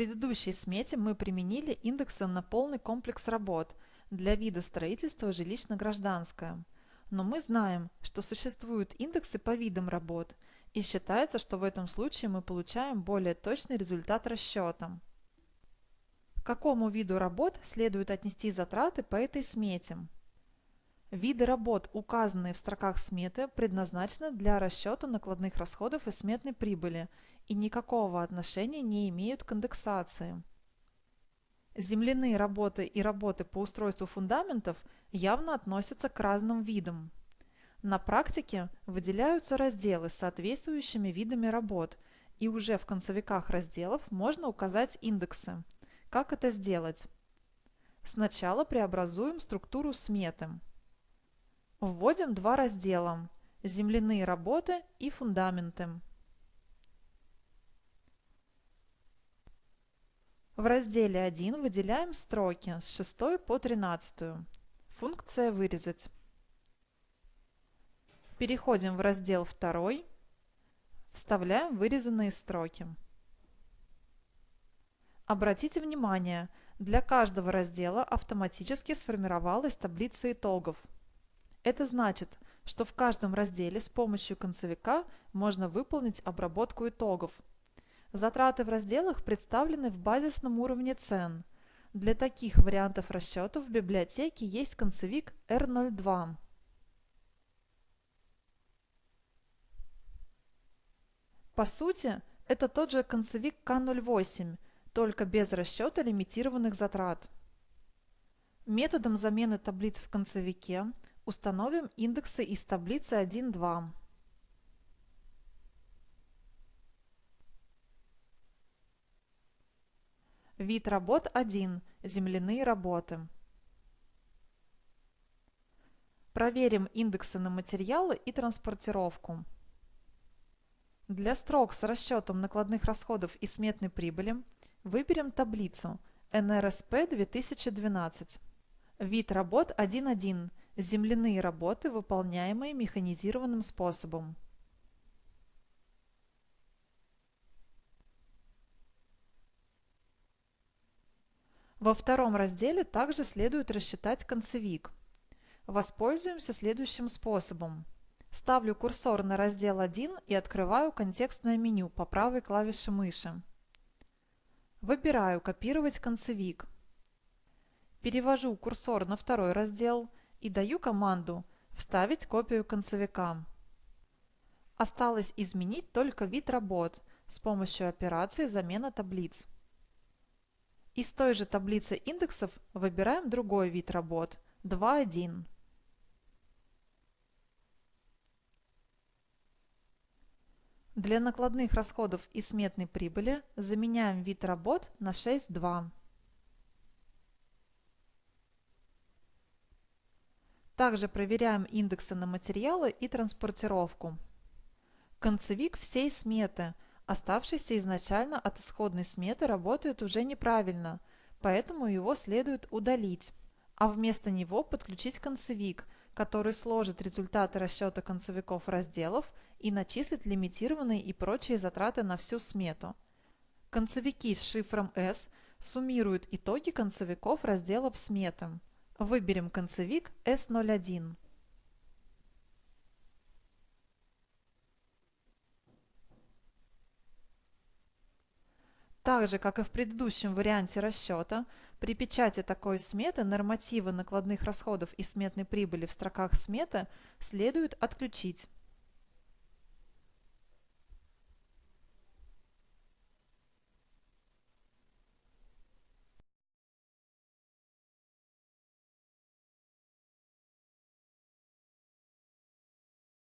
предыдущей смете мы применили индексы на полный комплекс работ для вида строительства жилищно-гражданское. Но мы знаем, что существуют индексы по видам работ, и считается, что в этом случае мы получаем более точный результат расчета. К какому виду работ следует отнести затраты по этой смете? Виды работ, указанные в строках сметы, предназначены для расчета накладных расходов и сметной прибыли и никакого отношения не имеют к индексации. Земляные работы и работы по устройству фундаментов явно относятся к разным видам. На практике выделяются разделы с соответствующими видами работ, и уже в концевиках разделов можно указать индексы. Как это сделать? Сначала преобразуем структуру сметы. Вводим два раздела – земляные работы и фундаменты. В разделе 1 выделяем строки с 6 по 13. Функция «Вырезать». Переходим в раздел 2. Вставляем вырезанные строки. Обратите внимание, для каждого раздела автоматически сформировалась таблица итогов. Это значит, что в каждом разделе с помощью концевика можно выполнить обработку итогов – Затраты в разделах представлены в базисном уровне цен. Для таких вариантов расчетов в библиотеке есть концевик R02. По сути, это тот же концевик К08, только без расчета лимитированных затрат. Методом замены таблиц в концевике установим индексы из таблицы 1.2. Вид работ 1. Земляные работы. Проверим индексы на материалы и транспортировку. Для строк с расчетом накладных расходов и сметной прибыли выберем таблицу НРСП 2012. Вид работ 1.1. Земляные работы, выполняемые механизированным способом. Во втором разделе также следует рассчитать концевик. Воспользуемся следующим способом. Ставлю курсор на раздел 1 и открываю контекстное меню по правой клавише мыши. Выбираю «Копировать концевик». Перевожу курсор на второй раздел и даю команду «Вставить копию концевика». Осталось изменить только вид работ с помощью операции «Замена таблиц». Из той же таблицы индексов выбираем другой вид работ – 2.1. Для накладных расходов и сметной прибыли заменяем вид работ на 6.2. Также проверяем индексы на материалы и транспортировку. Концевик всей сметы – Оставшийся изначально от исходной сметы работает уже неправильно, поэтому его следует удалить, а вместо него подключить концевик, который сложит результаты расчета концевиков разделов и начислит лимитированные и прочие затраты на всю смету. Концевики с шифром S суммируют итоги концевиков разделов сметы. Выберем концевик S01. Так же, как и в предыдущем варианте расчета, при печати такой сметы нормативы накладных расходов и сметной прибыли в строках сметы следует отключить.